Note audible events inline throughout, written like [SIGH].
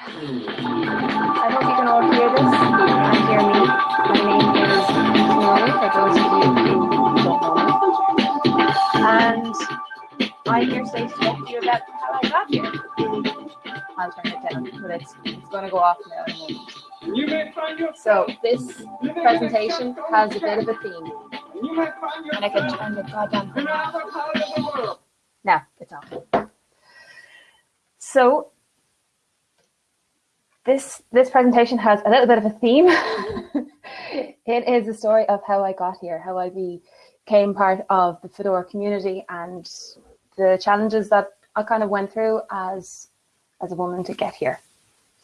I hope you can all hear this. Can hear me. My name is Simone, for those of you who don't know me. And I'm here today to talk to you about how I got here. I'll turn it down, but it's, it's going to go off now in a moment. So this presentation has a bit of a theme. And I can turn the goddamn thing off. Now, it's off. So this this presentation has a little bit of a theme. [LAUGHS] it is a story of how I got here, how I became part of the Fedora community and the challenges that I kind of went through as as a woman to get here.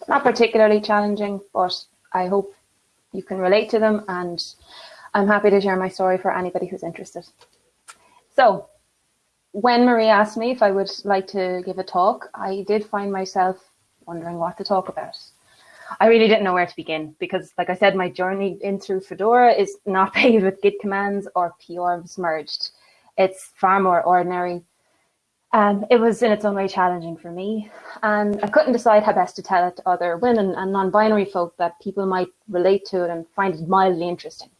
Not particularly challenging, but I hope you can relate to them and I'm happy to share my story for anybody who's interested. So when Marie asked me if I would like to give a talk, I did find myself wondering what to talk about. I really didn't know where to begin because, like I said, my journey in through Fedora is not [LAUGHS] paved with Git commands or PRs merged. It's far more ordinary. Um, it was in its own way challenging for me, and I couldn't decide how best to tell it to other women and non-binary folk that people might relate to it and find it mildly interesting.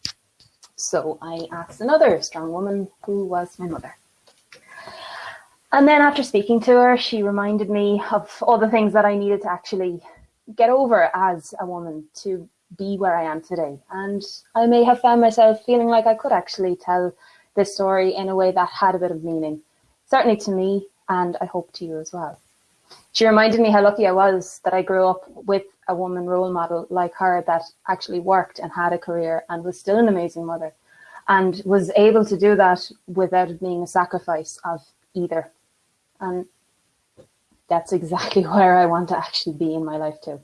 So I asked another strong woman who was my mother. And then after speaking to her, she reminded me of all the things that I needed to actually get over as a woman to be where I am today. And I may have found myself feeling like I could actually tell this story in a way that had a bit of meaning, certainly to me, and I hope to you as well. She reminded me how lucky I was that I grew up with a woman role model like her that actually worked and had a career and was still an amazing mother and was able to do that without it being a sacrifice of either and that's exactly [LAUGHS] where I want to actually be in my life too.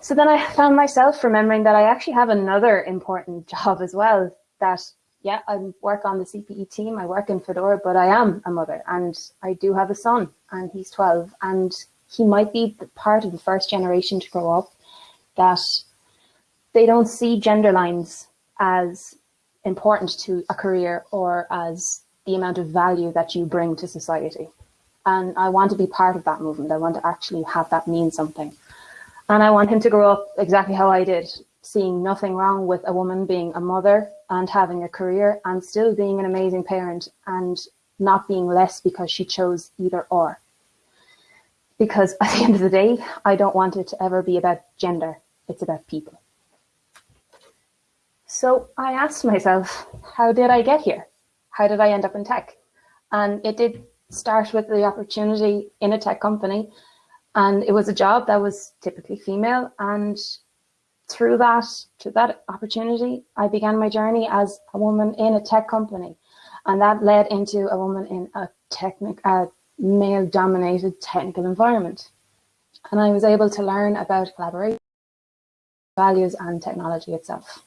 So then I found myself remembering that I actually have another important [LAUGHS] job as well that yeah, I work on the CPE team, I work in Fedora, but I am a mother and I do have a son and he's 12 and he might be part of the first generation to grow up that they don't see gender lines as important to a career or as the amount of value that you bring to society. And I want to be part of that movement. I want to actually have that mean something. And I want him to grow up exactly how I did, seeing nothing wrong with a woman being a mother and having a career and still being an amazing parent and not being less because she chose either or. Because at the end of the day, I don't want it to ever be about gender. It's about people. So I asked myself, how did I get here? how did I end up in tech? And it did start with the opportunity in a tech company. And it was a job that was typically female. And through that, to that opportunity, I began my journey as a woman in a tech company. And that led into a woman in a technic, a male dominated technical environment. And I was able to learn about collaboration, values and technology itself.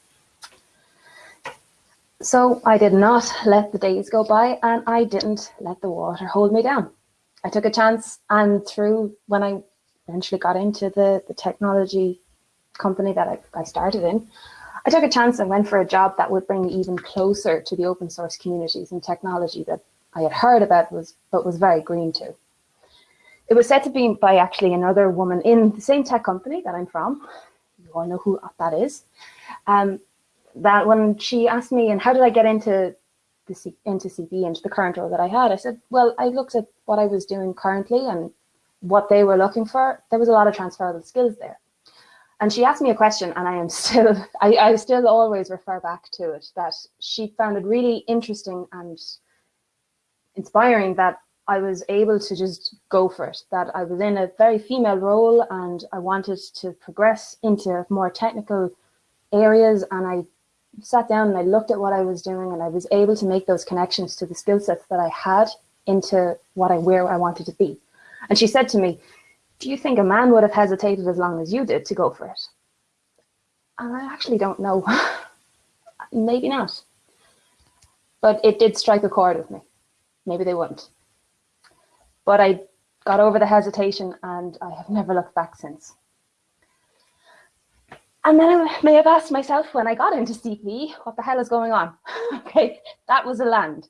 So I did not let the days go by and I didn't let the water hold me down. I took a chance and through when I eventually got into the, the technology company that I, I started in, I took a chance and went for a job that would bring me even closer to the open source communities and technology that I had heard about was but was very green to. It was said to be by actually another woman in the same tech company that I'm from. You all know who that is. Um, that when she asked me, and how did I get into the C into CP, into the current role that I had, I said, well, I looked at what I was doing currently and what they were looking for. There was a lot of transferable skills there. And she asked me a question, and I am [LAUGHS] still, I, I still always refer back to it, that she found it really interesting and inspiring that I was able to just go for it, that I was in a very female role and I wanted to progress into more technical areas and I sat down and I looked at what I was doing and I was able to make those connections to the skill sets that I had into what I where I wanted to be. And she said to me, do you think a man would have hesitated as long as you did to go for it? And I actually don't know. [LAUGHS] Maybe not. But it did strike a chord with me. Maybe they wouldn't. But I got over the hesitation and I have never looked back since. And then I may have asked myself when I got into CP, what the hell is going on? [LAUGHS] okay, that was a land.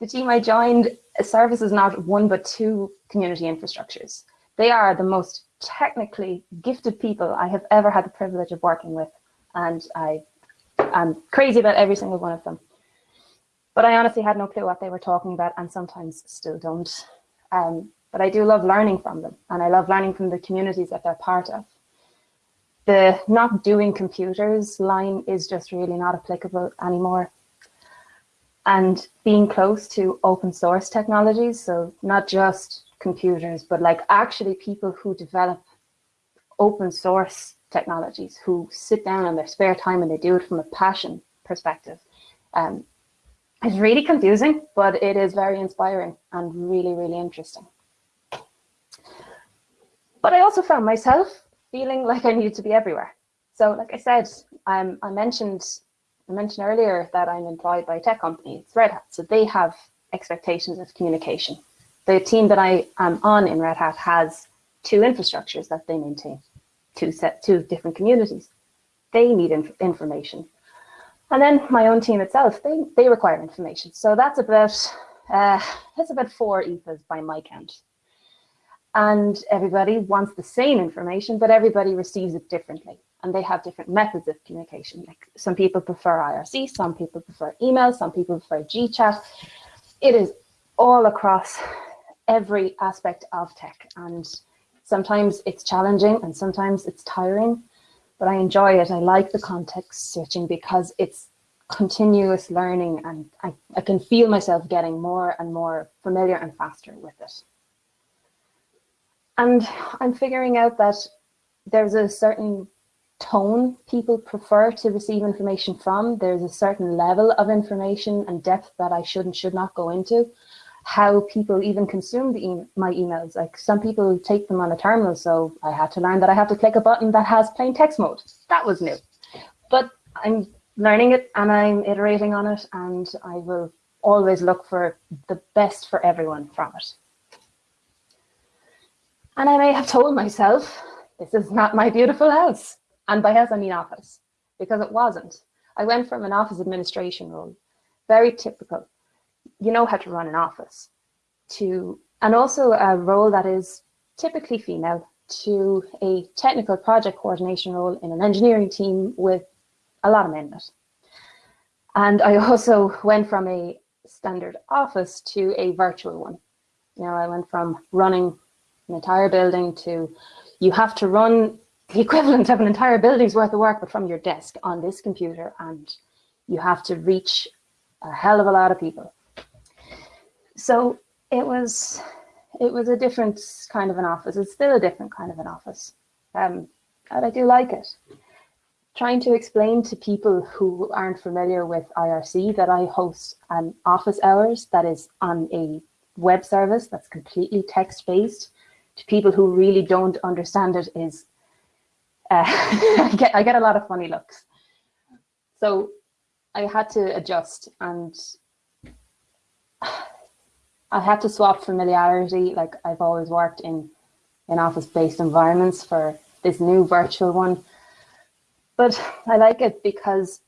The team I joined services not one but two community infrastructures. They are the most technically gifted people I have ever had the privilege of working with. And I am crazy about every single one of them. But I honestly had no clue what they were talking about and sometimes still don't. Um, but I do love learning from them and I love learning from the communities that they're part of. The not doing computers line is just really not applicable anymore. And being close to open source technologies, so not just computers, but like actually people who develop open source technologies, who sit down in their spare time and they do it from a passion perspective. Um, it's really confusing, but it is very inspiring and really, really interesting. But I also found myself feeling like I needed to be everywhere. So like I said, um, I mentioned I mentioned earlier that I'm employed by a tech company, it's Red Hat. So they have expectations of communication. The team that I am on in Red Hat has two infrastructures that they maintain, two set, two different communities. They need inf information. And then my own team itself, they, they require information. So that's about, uh, that's about four ETHAs by my count and everybody wants the same information, but everybody receives it differently. And they have different methods of communication. Like some people prefer IRC, some people prefer email, some people prefer GChat. It is all across every aspect of tech. And sometimes it's challenging and sometimes it's tiring, but I enjoy it. I like the context switching because it's continuous learning and I, I can feel myself getting more and more familiar and faster with it. And I'm figuring out that there's a certain tone people prefer to receive information from. There's a certain level of information and depth that I should and should not go into. How people even consume e my emails. Like some people take them on a terminal, so I had to learn that I have to click a button that has plain text mode. That was new. But I'm learning it and I'm iterating on it and I will always look for the best for everyone from it. And I may have told myself, this is not my beautiful house. And by house, I mean office, because it wasn't. I went from an office administration role, very typical. You know how to run an office, to and also a role that is typically female, to a technical project coordination role in an engineering team with a lot of men in it. And I also went from a standard office to a virtual one. You know, I went from running an entire building to you have to run the [LAUGHS] equivalent of an entire building's worth of work, but from your desk on this computer, and you have to reach a hell of a lot of people. So it was it was a different kind of an office. It's still a different kind of an office. Um, and I do like it. Trying to explain to people who aren't familiar with IRC that I host an office hours that is on a web service that's completely text-based to people who really don't understand it is uh, [LAUGHS] I, get, I get a lot of funny looks. So I had to adjust and I had to swap familiarity. Like I've always worked in, in office-based environments for this new virtual one. But I like it because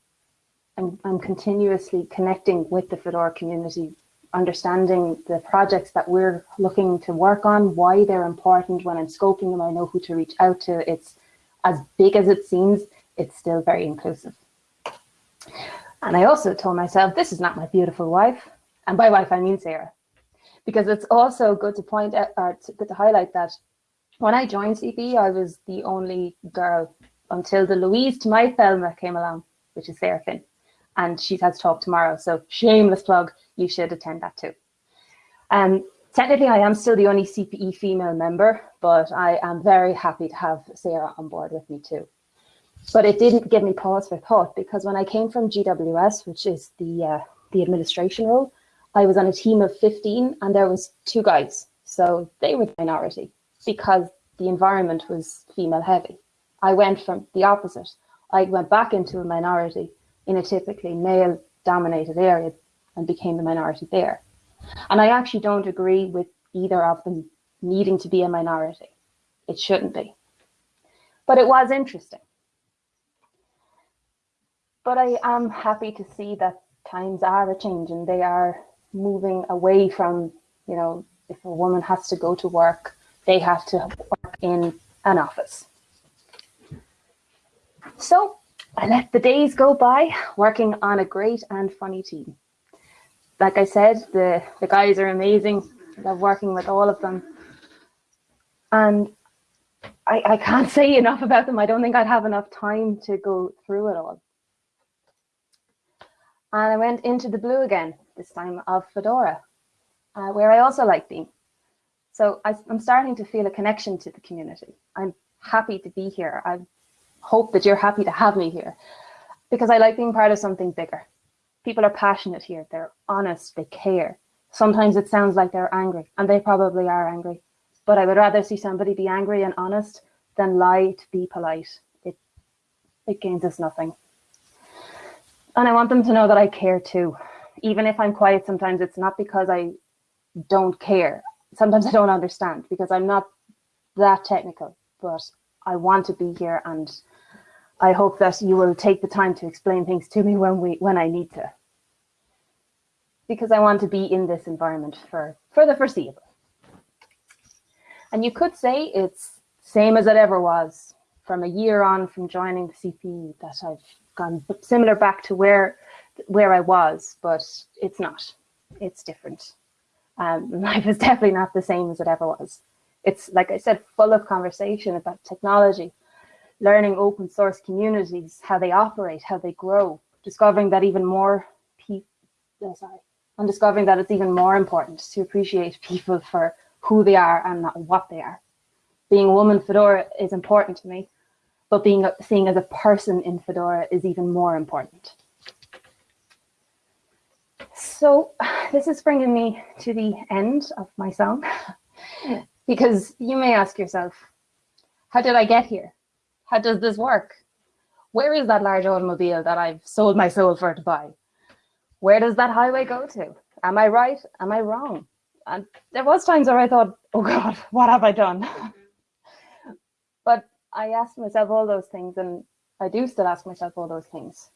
I'm, I'm continuously connecting with the Fedora community understanding the projects that we're looking to work on, why they're important when I'm scoping them, I know who to reach out to. It's as big as it seems, it's still very inclusive. And I also told myself, this is not my beautiful wife. And by wife, I mean Sarah. Because it's also good to point out, or to, to highlight that when I joined CP, I was the only girl until the Louise to my Thelma came along, which is Sarah Finn. And she has talk tomorrow. So shameless plug, you should attend that too. Um, technically, I am still the only CPE female member, but I am very happy to have Sarah on board with me too. But it didn't give me pause for thought because when I came from GWS, which is the uh, the administration role, I was on a team of 15 and there was two guys. So they were the minority because the environment was female heavy. I went from the opposite. I went back into a minority in a typically male dominated area and became the minority there. And I actually don't agree with either of them needing to be a minority. It shouldn't be. But it was interesting. But I am happy to see that times are a change and They are moving away from, you know, if a woman has to go to work, they have to work in an office. So I let the days go by working on a great and funny team. Like I said, the, the guys are amazing. I love working with all of them. And I, I can't [LAUGHS] say enough about them. I don't think I'd have enough time to go through it all. And I went into the blue again, this time of Fedora, uh, where I also like being. So I, I'm starting to feel a connection to the community. I'm happy to be here. I hope that you're happy to have me here because I like being part of something bigger. People are passionate here. They're honest. They care. Sometimes it sounds like they're angry and they probably are angry, but I would rather see somebody be angry and honest than lie to be polite. It, it gains us nothing. And I want them to know that I care too. Even if I'm quiet, sometimes it's not because I don't care. Sometimes I don't understand because I'm not that technical, but I want to be here and I hope that you will take the time to explain things to me when we when I need to. Because I want to be in this environment for, for the foreseeable. And you could say it's same as it ever was from a year on from joining the CPE that I've gone similar back to where where I was, but it's not. It's different. Um, [LAUGHS] life is definitely not the same as it ever was. It's like I said, full of conversation about technology, learning open source communities, how they operate, how they grow, discovering that even more people, oh, sorry, and discovering that it's even more important to appreciate people for who they are and not what they are. Being a woman Fedora is important to me, but being seen as a person in Fedora is even more important. So [SIGHS] this is bringing me to the end of my song, [LAUGHS] because you may ask yourself, how did I get here? How does this work? Where is that large automobile that I've sold my soul for to buy? Where does that highway go to? Am I right? Am I wrong? And there was times where I thought, oh God, [LAUGHS] what have I done? [LAUGHS] but I asked myself all those things, and I do still ask myself all those things.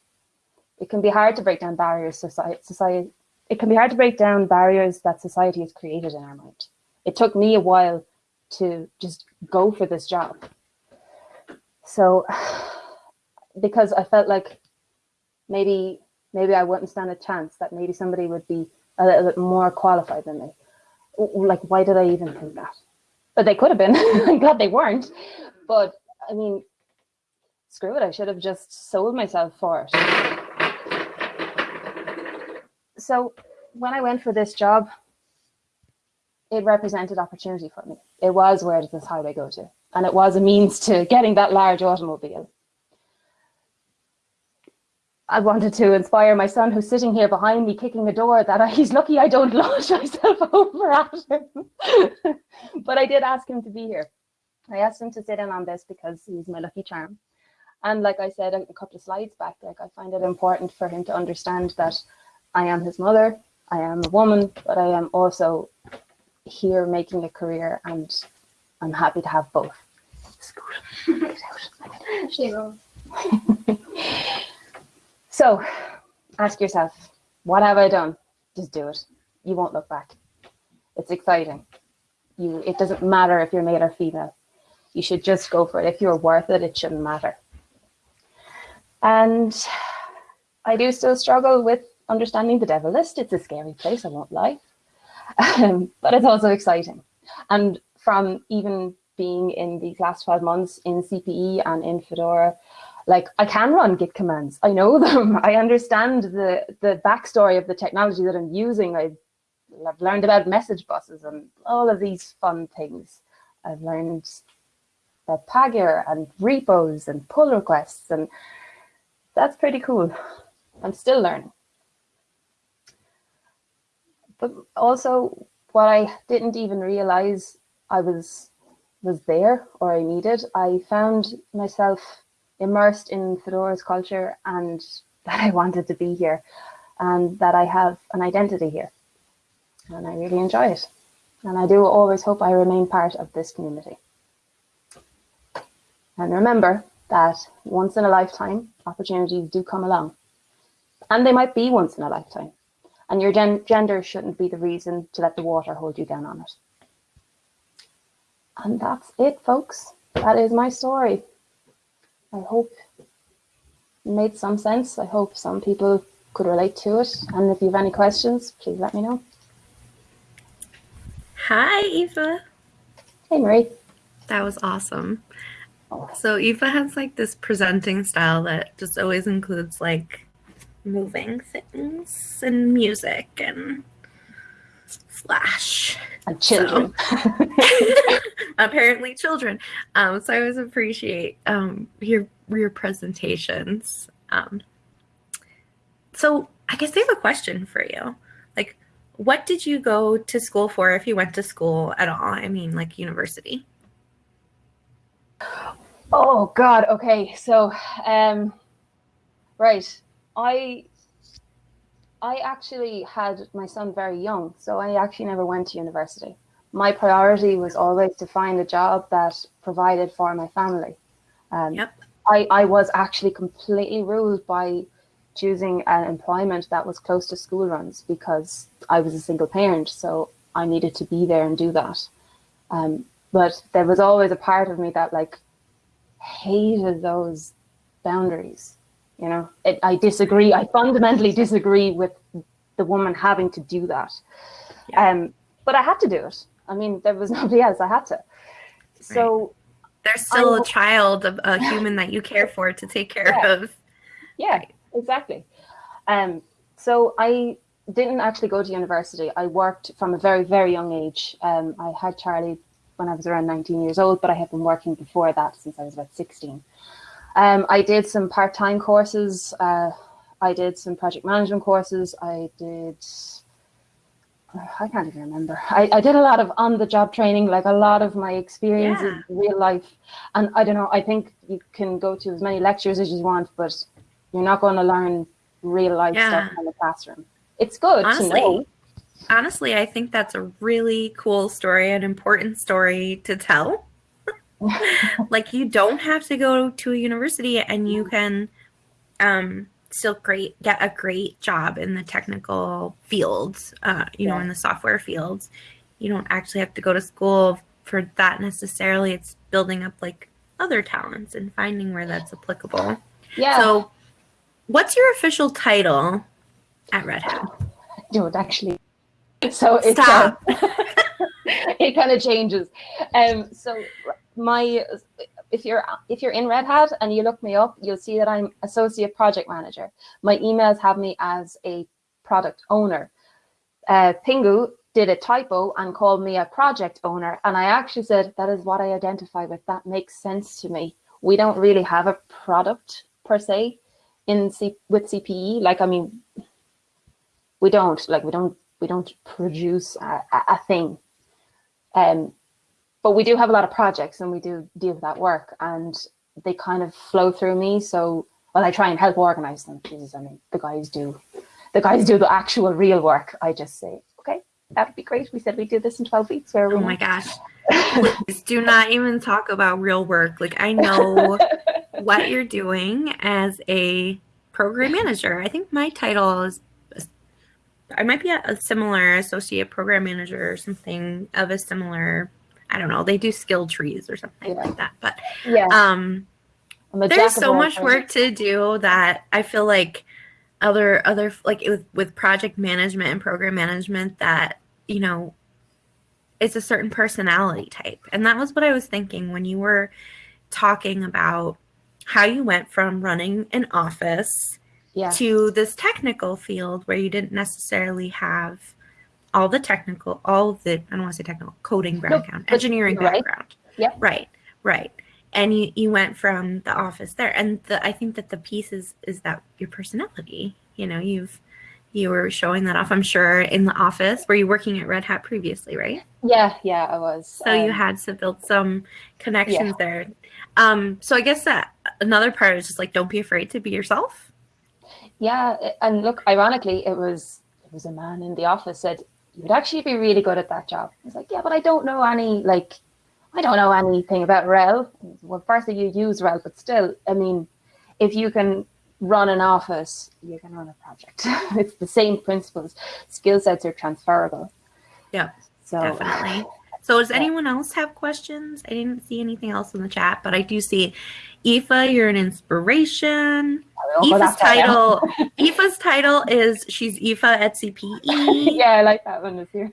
It can be hard to break down barriers society, society it can be hard to break down barriers that society has created in our mind. It took me a while to just go for this job. So because I felt like maybe maybe I wouldn't stand a chance, that maybe somebody would be a little bit more qualified than me. Like, why did I even think that? But they could have been. [LAUGHS] I'm glad they weren't. But I mean, screw it. I should have just sold myself for it. So when I went for this job, it represented opportunity for me. It was where does this highway go to? And it was a means to getting that large automobile. I wanted to inspire my son who's sitting here behind me kicking a door that I, [LAUGHS] he's lucky I don't launch [LAUGHS] myself over at him. [LAUGHS] but I did ask him to be here. I asked him to sit in on this because he's my lucky charm. And like I said a couple of slides back, like I find it important for him to understand that I am his mother, I am a woman, but I am also here making a career and I'm happy to have both. so ask yourself, what have I done? Just do it. You won't look back. It's exciting. You, it doesn't matter if you're male or female you should just go for it. If you're worth it, it shouldn't matter. And I do still struggle with understanding the devel list. It's a scary place, I won't lie. Um, [LAUGHS] but it's also exciting. And from even being in these last 12 months in CPE and in Fedora, like I can run Git commands. I know [LAUGHS] them. I understand the, the backstory of the technology that I'm using. I've, I've learned about message buses and all of these fun things. I've learned uh, Pagure and repos and pull requests. And that's pretty cool. I'm still learning. But also what I didn't even realize I was was there or I needed, I found myself immersed in Fedora's culture and [LAUGHS] that I wanted to be here and that I have an identity here. And I really enjoy it. And I do always hope I remain part of this community. And remember that once in a lifetime, opportunities do come along. And they might be once in a lifetime. And your gen gender shouldn't be the reason to let the water hold you down on it. And that's it, folks. that is my story. I hope it made some sense. I hope some people could relate to it. And if you have any questions, please let me know. Hi, Aoife. Hey, Marie. That was awesome. Oh. So Aoife has like this presenting style that just always includes like moving things and music and flash and children. So, [LAUGHS] apparently, children. Um, so I always appreciate um, your your presentations. Um, so I guess I have a question for you. Like, what did you go to school for if you went to school at all? I mean, like university. Oh God. Okay. So, um, right. I I actually had my son very young, so I actually never went to university. My priority was always to find a job that provided for my family. Um, yep. I, I was actually completely ruled by choosing an employment that was close to school runs because I was a single parent, so I needed to be there and do that. Um, but there was always a part of me that like hated those boundaries. You know, it, I disagree. I fundamentally disagree with the woman having to do that. Yeah. Um, but I had to do it. I mean, there was [LAUGHS] nobody else. I had to. So right. there's still I, a child, a, a human that you care for to take care yeah. of. Yeah, right. exactly. Um, so I didn't actually go to university. I worked from a very, very young age. Um, I had Charlie when I was around 19 years old, but I had been working before that since I was about 16. Um, I did some part-time courses. Uh, I did some project management courses. I did, I can't even remember. I, I did a lot of on-the-job training, like a lot of my experiences yeah. in real life. And I don't know, I think you can go to as many lectures as you want, but you're not going to learn real life yeah. stuff in the classroom. It's good honestly, to know. Honestly, I think that's a really cool story, an important story to tell [LAUGHS] like you don't have to go to a university and you can um, still great get a great job in the technical fields uh, you yeah. know in the software fields. You don't actually have to go to school for that necessarily. It's building up like other talents and finding where that's applicable. Yeah. So what's your official title at red hat? Don't actually so it's uh, [LAUGHS] [LAUGHS] it kind of changes um so my if you're if you're in Red Hat and you look me up, you'll see that I'm associate project manager. My emails have me as a product owner. Uh, Pingou did a typo and called me a project owner, and I actually said that is what I identify with. That makes sense to me. We don't really have a product per se in C with CPE. Like I mean, we don't like we don't we don't produce a, a thing. Um, but we do have a lot of projects and we do deal with that work and they kind of flow through me. So, well, I try and help organize them. Jesus, I mean, the guys do, the guys do the actual real work. I just say, okay, that would be great. We said we'd do this in 12 weeks. Where oh my gosh. [LAUGHS] Please do not even talk about real work. Like I know what you're doing as a program manager. I think my title is I might be a, similar associate program manager or something of a similar I don't know, they do skill trees or something yeah. like that. But yeah, um, there's so much work to do that I feel like other other like with with project management and program management that you know it's a certain personality type, and that was what I was thinking when you were talking about how you went from running an office yeah. to this technical field where you didn't necessarily have all the technical, all the, I don't want to say technical, coding background, no, engineering right. background. Yeah. Right, right. And you, you went from the office there. And the, I think that the piece is, is that your personality, you know, you've, you were showing that off, I'm sure, in the office. Were you working at Red Hat previously, right? Yeah, yeah, I was. So um, you had to build some connections yeah. there. Um, so I guess that another part is just like don't be afraid to be yourself. Yeah, and look, ironically, it was it was a man in the office said, you would actually be really good at that job. I was like, yeah, but I don't know any, like, I don't know anything about RHEL. Well, firstly, you use RHEL, but still, I mean, if you can run an office, you can run a project. [LAUGHS] it's the same principles. Skill sets are transferable. Yeah, so, definitely. [LAUGHS] So does anyone else have questions? I didn't see anything else in the chat, but I do see Aoife, you're an inspiration. Aoife's that far now. title [LAUGHS] Aoife's title is she's Aoife at CPE. [LAUGHS] yeah, I like that one this year.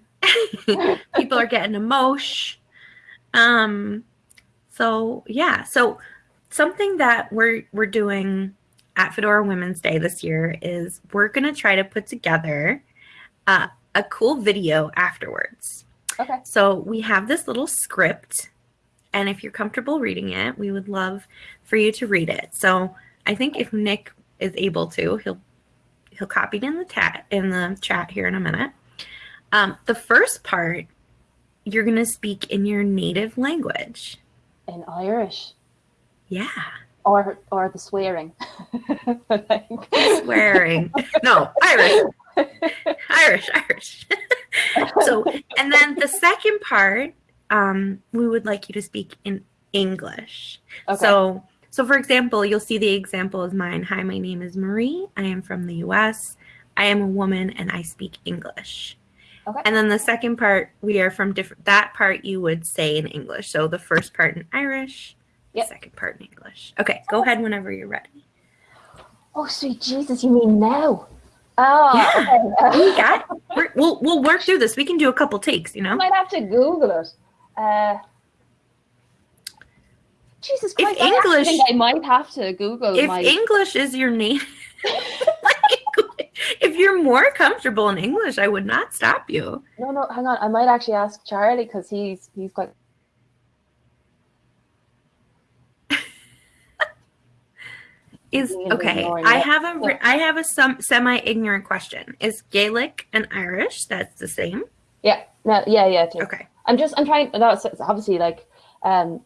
[LAUGHS] People are getting emotion. Um so yeah, so something that we're we're doing at Fedora Women's Day this year is we're gonna try to put together uh, a cool video afterwards. Okay. So we have this little script, and if you're comfortable reading it, we would love for you to read it. So I think if Nick is able to, he'll he'll copy it in the chat in the chat here in a minute. Um, the first part, you're gonna speak in your native language. In Irish. Yeah, Or or the swearing. Swearing. no, Irish, [LAUGHS] Irish, Irish. [LAUGHS] [LAUGHS] so, and then the second part, um, we would like you to speak in English. Okay. So, so for example, you'll see the example is mine. Hi, my name is Marie. I am from the U.S. I am a woman and I speak English. Okay. And then the second part, we are from different. That part you would say in English. So the first part in Irish, Yep. the second part in English. Okay, go ahead whenever you're ready. oh sweet Jesus, you mean now? Oh, Yeah. okay. [LAUGHS] We got. We're, we'll we'll work through this. We can do a couple takes. You know, I might have to Google it. Uh, Jesus If Christ, I English- think I might have to Google If my. English is your name, [LAUGHS] if you're more comfortable in English, I would not stop you. no, no, hang on. I might actually ask Charlie because he's he's quite. Is okay. [LAUGHS] I have a I have a some semi-ignorant question. Is Gaelic and Irish that's the same? Yeah, no, yeah, yeah. Too. Okay. I'm just, I'm trying, no, it's, it's obviously like, um,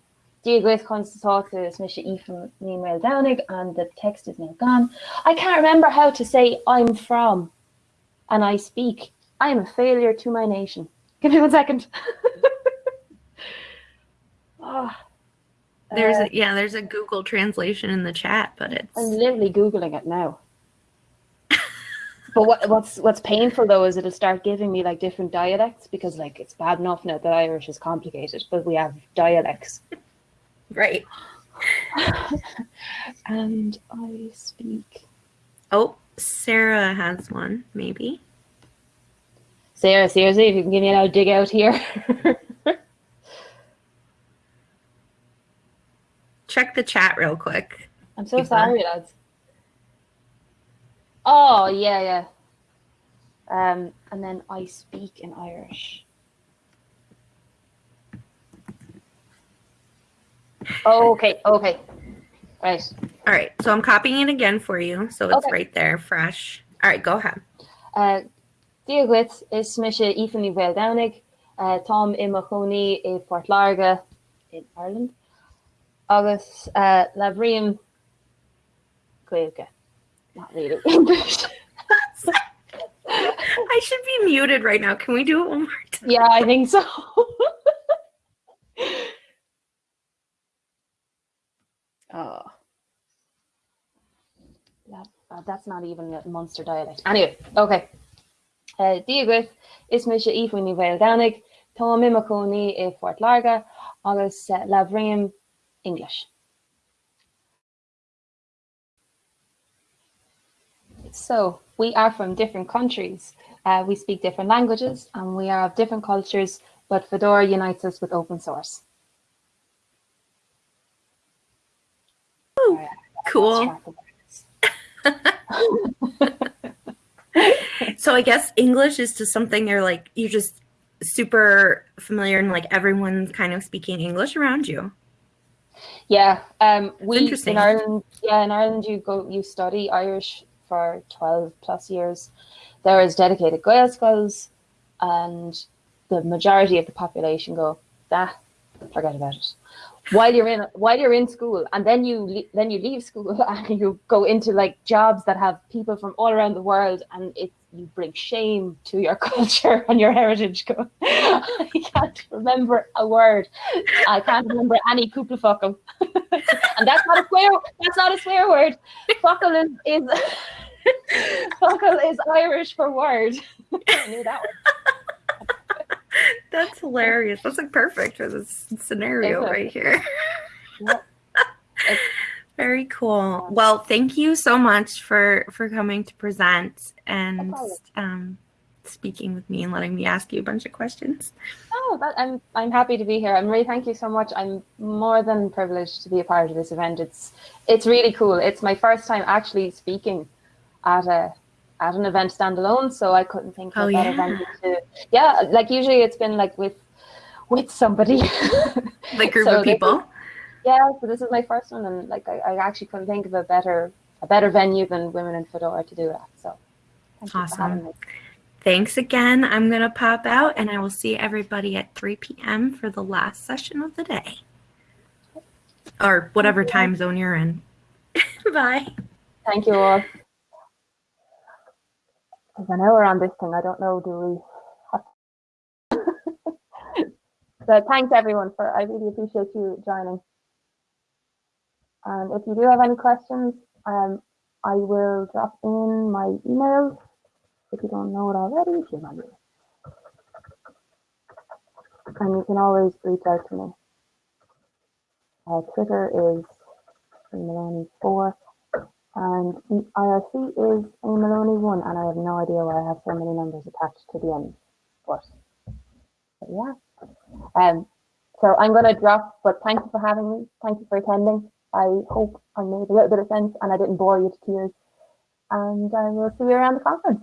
Diagwith comes to talk to Smisha E from Email Downing and the text is now gone. I can't remember how to say I'm from and I speak. I am a failure to my nation. Give me one second. oh, [LAUGHS] There's uh, a, yeah, there's a Google translation in the chat, but it's I'm literally Googling it now. But what, what's what's painful though is it'll start giving me like different dialects because like it's bad enough now that Irish is complicated, but we have dialects. [LAUGHS] right. [LAUGHS] And I speak. Oh, Sarah has one, maybe. Sarah, seriously, if you can give me an old dig out here. [LAUGHS] Check the chat real quick. I'm so sorry, lads. Oh, yeah, yeah. Um, and then I speak in Irish. Okay, okay. Right. All right, so I'm copying it again for you, so it's Okay. right there, fresh. All right, go ahead. Uh, Diagwit is smisha Ethan Well Downig, uh, Tom Imachoni in Port Larga in Ireland. August uh, Gaelga. Not really [LAUGHS] English. I should be muted right now. Can we do it one more time? yeah, I think so. [LAUGHS] oh. That, uh, that's not even a monster dialect. Anyway, okay. Uh, Diagwith is mis ifwini bhil danig, Tá mimacóní i Fort Larga agus uh, Lavrium English. So we are from different countries. Uh, we speak different languages and we are of different cultures, but Fedora unites us with open source. Ooh, Cool. [LAUGHS] So I guess English is just something you're like you're just super familiar and like everyone's kind of speaking English around you. Yeah, um, we in Ireland. Yeah, in Ireland, you go you study Irish for twelve plus years. There is dedicated Gael schools, and the majority of the population go, "That, forget about it." While you're in while you're in school, and then you le- then you leave school [LAUGHS] and you go into like jobs that have people from all around the world, and it you bring shame to your [LAUGHS] culture and your heritage. Go, [LAUGHS] I can't remember a word. I can't remember any cúpla focal. [LAUGHS] and that's not a swear. That's not a swear word. Focal is is focal is Irish for word. I knew that one. That's hilarious. That's like perfect for this scenario right here. Very cool. Well, thank you so much for for coming to present and um, speaking with me and letting me ask you a bunch of questions. Oh, but I'm I'm happy to be here. I'm really thank you so much. I'm more than privileged to be a part of this event. It's it's really cool. It's my first time actually speaking at a at an event standalone, so I couldn't think of oh, a better yeah. venue to yeah, like usually it's been like with with somebody. like [LAUGHS] group so of people. Yeah, so this is my first one and like I, I actually couldn't think of a better a better venue than Women in Fedora to do that. So thank awesome. Thanks again. I'm going to pop out and I will see everybody at 3 p.m. for the last session of the day. Or whatever time zone you're in. [LAUGHS] Bye. Thank you all. Because I know we're on this thing. I don't know, do we? so [LAUGHS] thanks everyone for, I really appreciate you joining. And if you do have any questions, um, I will drop in my email if you don't know it already, you should And you can always reach out to me. Uh, Twitter is Maloney4 and IRC is a Maloney1 and I have no idea why I have so many numbers attached to the end. But, but yeah. Um, so I'm going to drop, but thank you for having me. Thank you for attending. I hope I made a little bit of sense and I didn't bore you to tears. And I will see you around the conference.